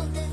love.